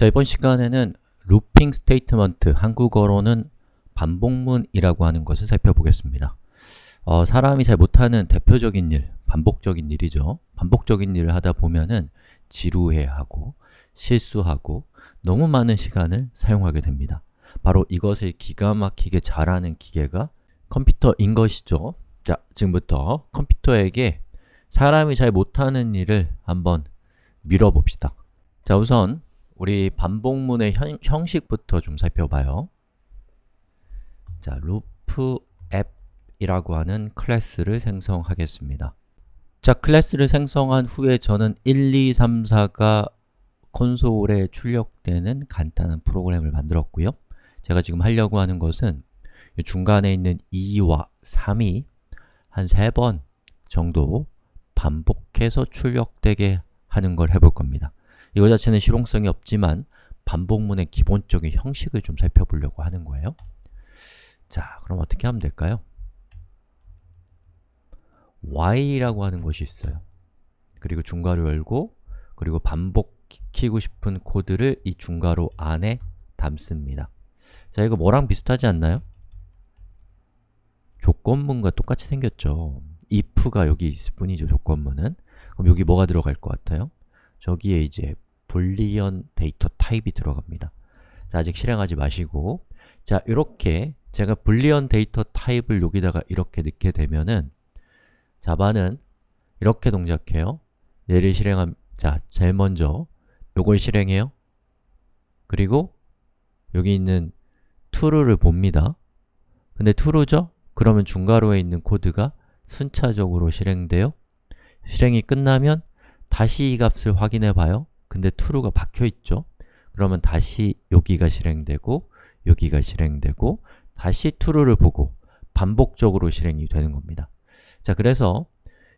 자, 이번 시간에는 looping statement, 한국어로는 반복문이라고 하는 것을 살펴보겠습니다. 어, 사람이 잘 못하는 대표적인 일, 반복적인 일이죠. 반복적인 일을 하다 보면은 지루해하고 실수하고 너무 많은 시간을 사용하게 됩니다. 바로 이것을 기가 막히게 잘하는 기계가 컴퓨터인 것이죠. 자, 지금부터 컴퓨터에게 사람이 잘 못하는 일을 한번 밀어봅시다. 자, 우선 우리 반복문의 현, 형식부터 좀 살펴봐요. 자, LoopApp이라고 하는 클래스를 생성하겠습니다. 자, 클래스를 생성한 후에 저는 1, 2, 3, 4가 콘솔에 출력되는 간단한 프로그램을 만들었고요. 제가 지금 하려고 하는 것은 중간에 있는 2와 3이 한 3번 정도 반복해서 출력되게 하는 걸 해볼 겁니다. 이거 자체는 실용성이 없지만 반복문의 기본적인 형식을 좀 살펴보려고 하는 거예요. 자, 그럼 어떻게 하면 될까요? while이라고 하는 것이 있어요. 그리고 중괄호 열고 그리고 반복시키고 싶은 코드를 이 중괄호 안에 담습니다. 자, 이거 뭐랑 비슷하지 않나요? 조건문과 똑같이 생겼죠. if가 여기 있을 뿐이죠, 조건문은. 그럼 여기 뭐가 들어갈 것 같아요? 저기에 이제 boolean 데이터 타입이 들어갑니다. 자, 아직 실행하지 마시고 자, 이렇게 제가 boolean 데이터 타입을 여기다가 이렇게 넣게 되면은 Java는 이렇게 동작해요. 얘를 실행함 자, 제일 먼저 요걸 실행해요. 그리고 여기 있는 true를 봅니다. 근데 true죠? 그러면 중괄호에 있는 코드가 순차적으로 실행돼요. 실행이 끝나면 다시 이 값을 확인해 봐요. 근데 true가 박혀 있죠? 그러면 다시 여기가 실행되고 여기가 실행되고 다시 true를 보고 반복적으로 실행이 되는 겁니다. 자, 그래서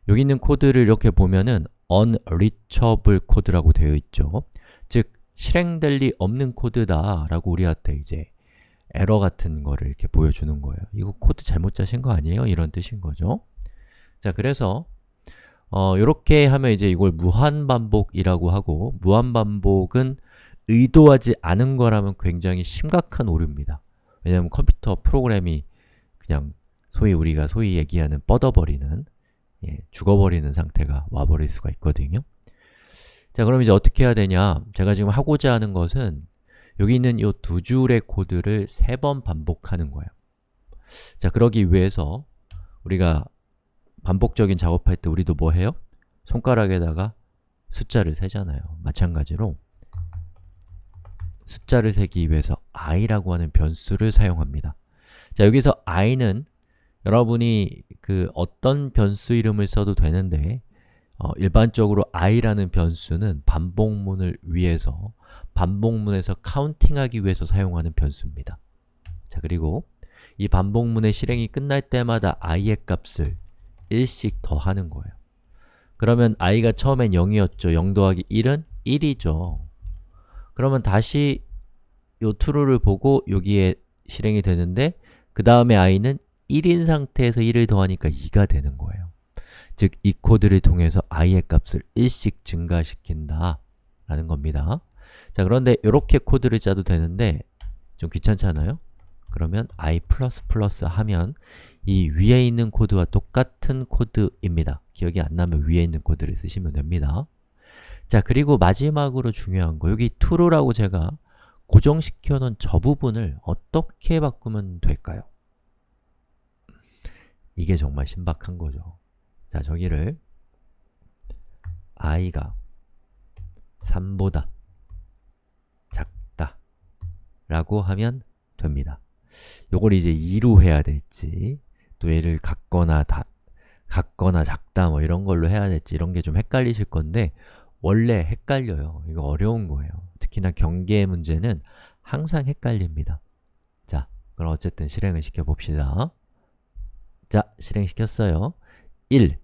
여기 있는 코드를 이렇게 보면은 unreachable 코드라고 되어 있죠. 즉, 실행될 리 없는 코드다 라고 우리한테 이제 에러 같은 거를 이렇게 보여주는 거예요. 이거 코드 잘못 짜신 거 아니에요? 이런 뜻인 거죠. 자, 그래서 어, 이렇게 하면 이제 이걸 무한반복이라고 하고 무한반복은 의도하지 않은 거라면 굉장히 심각한 오류입니다. 왜냐하면 컴퓨터 프로그램이 그냥 소위 우리가 소위 얘기하는 뻗어버리는 예, 죽어버리는 상태가 와버릴 수가 있거든요. 자, 그럼 이제 어떻게 해야 되냐? 제가 지금 하고자 하는 것은 여기 있는 이 두 줄의 코드를 세 번 반복하는 거예요. 자, 그러기 위해서 우리가 반복적인 작업할 때 우리도 뭐 해요? 손가락에다가 숫자를 세잖아요. 마찬가지로 숫자를 세기 위해서 i라고 하는 변수를 사용합니다. 자, 여기서 i는 여러분이 그 어떤 변수 이름을 써도 되는데 어, 일반적으로 i라는 변수는 반복문을 위해서 반복문에서 카운팅하기 위해서 사용하는 변수입니다. 자, 그리고 이 반복문의 실행이 끝날 때마다 i의 값을 1씩 더하는 거예요. 그러면 i가 처음엔 0이었죠. 0 더하기 1은 1이죠. 그러면 다시 요 true를 보고 여기에 실행이 되는데 그 다음에 i는 1인 상태에서 1을 더하니까 2가 되는 거예요. 즉, 이 코드를 통해서 i의 값을 1씩 증가시킨다 라는 겁니다. 자, 그런데 이렇게 코드를 짜도 되는데 좀 귀찮잖아요? 그러면 i++ 하면 이 위에 있는 코드와 똑같은 코드입니다. 기억이 안 나면 위에 있는 코드를 쓰시면 됩니다. 자, 그리고 마지막으로 중요한 거, 여기 true라고 제가 고정시켜 놓은 저 부분을 어떻게 바꾸면 될까요? 이게 정말 신박한 거죠. 자, 저기를 i가 3보다 작다 라고 하면 됩니다. 요걸 이제 2로 해야 될지 또 얘를 같거나 다, 같거나 작다 뭐 이런 걸로 해야 될지 이런 게 좀 헷갈리실 건데 원래 헷갈려요. 이거 어려운 거예요. 특히나 경계 문제는 항상 헷갈립니다. 자, 그럼 어쨌든 실행을 시켜봅시다. 자, 실행시켰어요. 1,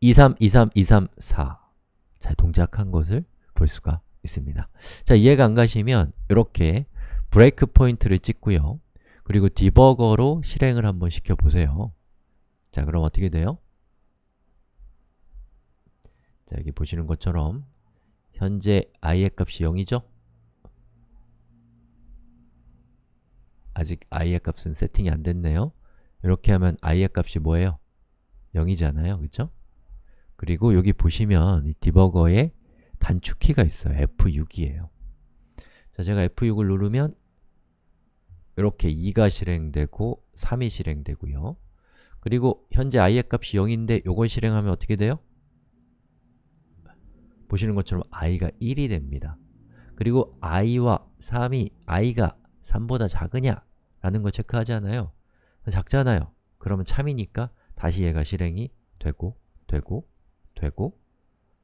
2, 3, 2, 3, 2, 3, 4 자, 동작한 것을 볼 수가 있습니다. 자, 이해가 안 가시면 이렇게 브레이크 포인트를 찍고요. 그리고 디버거로 실행을 한번 시켜보세요. 자, 그럼 어떻게 돼요? 자, 여기 보시는 것처럼 현재 i의 값이 0이죠? 아직 i의 값은 세팅이 안 됐네요. 이렇게 하면 i의 값이 뭐예요? 0이잖아요. 그쵸? 그리고 여기 보시면 이 디버거에 단축키가 있어요. F6이에요. 자, 제가 F6을 누르면 이렇게 2가 실행되고 3이 실행되고요. 그리고 현재 i의 값이 0인데 이걸 실행하면 어떻게 돼요? 보시는 것처럼 i가 1이 됩니다. 그리고 i와 3이 i가 3보다 작으냐? 라는 걸 체크하잖아요. 작잖아요. 그러면 참이니까 다시 얘가 실행이 되고, 되고, 되고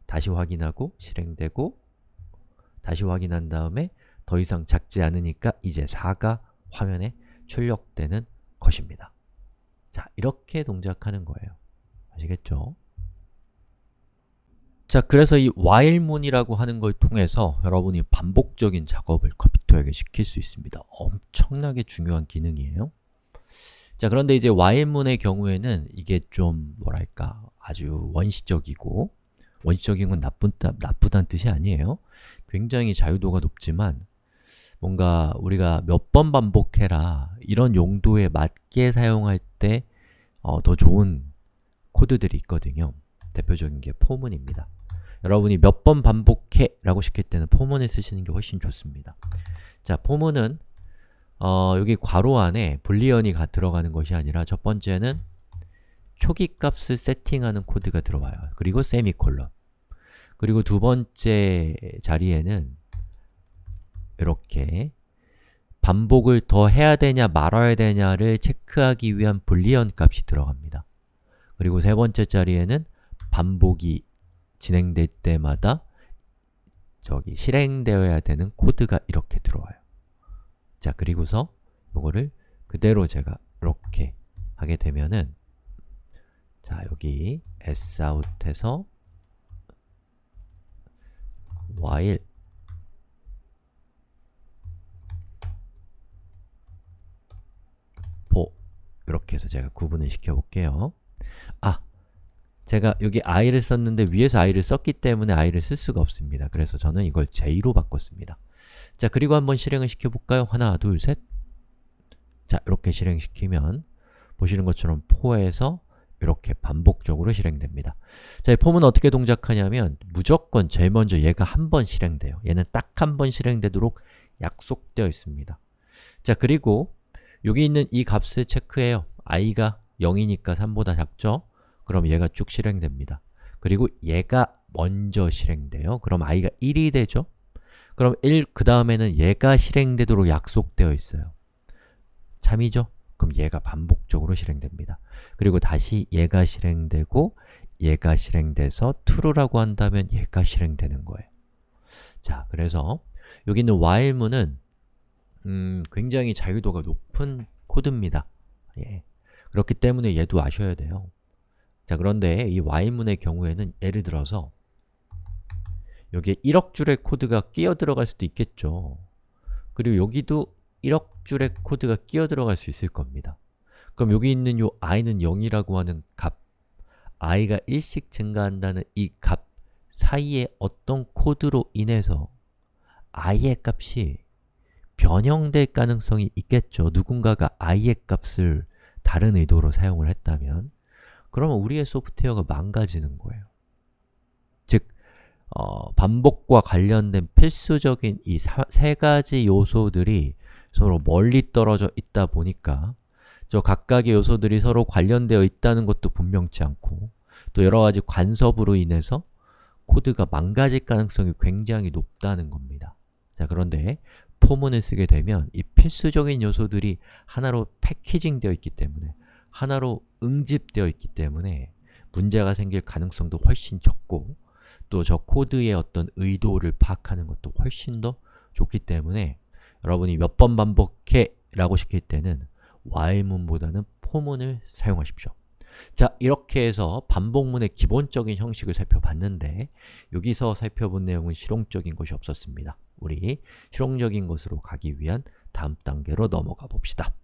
다시 확인하고 실행되고 다시 확인한 다음에 더 이상 작지 않으니까 이제 4가 화면에 출력되는 것입니다. 자, 이렇게 동작하는 거예요. 아시겠죠? 자, 그래서 이 while문이라고 하는 걸 통해서 여러분이 반복적인 작업을 컴퓨터에게 시킬 수 있습니다. 엄청나게 중요한 기능이에요. 자, 그런데 이제 while문의 경우에는 이게 좀 뭐랄까 아주 원시적이고 원시적인 건 나쁜, 나쁘다는 뜻이 아니에요. 굉장히 자유도가 높지만 뭔가 우리가 몇 번 반복해라 이런 용도에 맞게 사용할 때더 어, 좋은 코드들이 있거든요. 대표적인 게 포문입니다. 여러분이 몇 번 반복해 라고 시킬 때는 포문을 쓰시는 게 훨씬 좋습니다. 자, 포문은 어, 여기 괄호 안에 불리언이 들어가는 것이 아니라 첫 번째는 초기 값을 세팅하는 코드가 들어와요. 그리고 세미콜론 그리고 두 번째 자리에는 이렇게 반복을 더 해야 되냐 말아야 되냐를 체크하기 위한 불리언 값이 들어갑니다. 그리고 세 번째 자리에는 반복이 진행될 때마다 저기 실행되어야 되는 코드가 이렇게 들어와요. 자, 그리고서 이거를 그대로 제가 이렇게 하게 되면은 자, 여기 sout에서 while 보 이렇게 해서 제가 구분을 시켜볼게요. 아! 제가 여기 i를 썼는데 위에서 i를 썼기 때문에 i를 쓸 수가 없습니다. 그래서 저는 이걸 j로 바꿨습니다. 자, 그리고 한번 실행을 시켜볼까요? 하나, 둘, 셋 자, 이렇게 실행시키면 보시는 것처럼 포에서 이렇게 반복적으로 실행됩니다. 자, 이 폼은 어떻게 동작하냐면 무조건 제일 먼저 얘가 한 번 실행돼요. 얘는 딱 한 번 실행되도록 약속되어 있습니다. 자, 그리고 여기 있는 이 값을 체크해요. i가 0이니까 3보다 작죠? 그럼 얘가 쭉 실행됩니다. 그리고 얘가 먼저 실행돼요. 그럼 i가 1이 되죠? 그럼 1, 그 다음에는 얘가 실행되도록 약속되어 있어요. 참이죠? 그럼 얘가 반복적으로 실행됩니다. 그리고 다시 얘가 실행되고 얘가 실행돼서 true라고 한다면 얘가 실행되는 거예요. 자, 그래서 여기 있는 while문은 음, 굉장히 자유도가 높은 코드입니다. 예. 그렇기 때문에 얘도 아셔야 돼요. 자, 그런데 이 while문의 경우에는 예를 들어서 여기에 1억 줄의 코드가 끼어 들어갈 수도 있겠죠. 그리고 여기도 1억 줄의 코드가 끼어 들어갈 수 있을 겁니다. 그럼 여기 있는 요 i는 0이라고 하는 값 i가 1씩 증가한다는 이 값 사이에 어떤 코드로 인해서 i의 값이 변형될 가능성이 있겠죠. 누군가가 i의 값을 다른 의도로 사용을 했다면 그러면 우리의 소프트웨어가 망가지는 거예요. 즉, 어, 반복과 관련된 필수적인 이 세 가지 요소들이 서로 멀리 떨어져 있다 보니까 저 각각의 요소들이 서로 관련되어 있다는 것도 분명치 않고 또 여러 가지 간섭으로 인해서 코드가 망가질 가능성이 굉장히 높다는 겁니다. 자, 그런데 포문을 쓰게 되면 이 필수적인 요소들이 하나로 패키징 되어 있기 때문에 하나로 응집되어 있기 때문에 문제가 생길 가능성도 훨씬 적고 또 저 코드의 어떤 의도를 파악하는 것도 훨씬 더 좋기 때문에 여러분이 몇 번 반복해 라고 시킬 때는 while문보다는 for문을 사용하십시오. 자, 이렇게 해서 반복문의 기본적인 형식을 살펴봤는데 여기서 살펴본 내용은 실용적인 것이 없었습니다. 우리 실용적인 것으로 가기 위한 다음 단계로 넘어가 봅시다.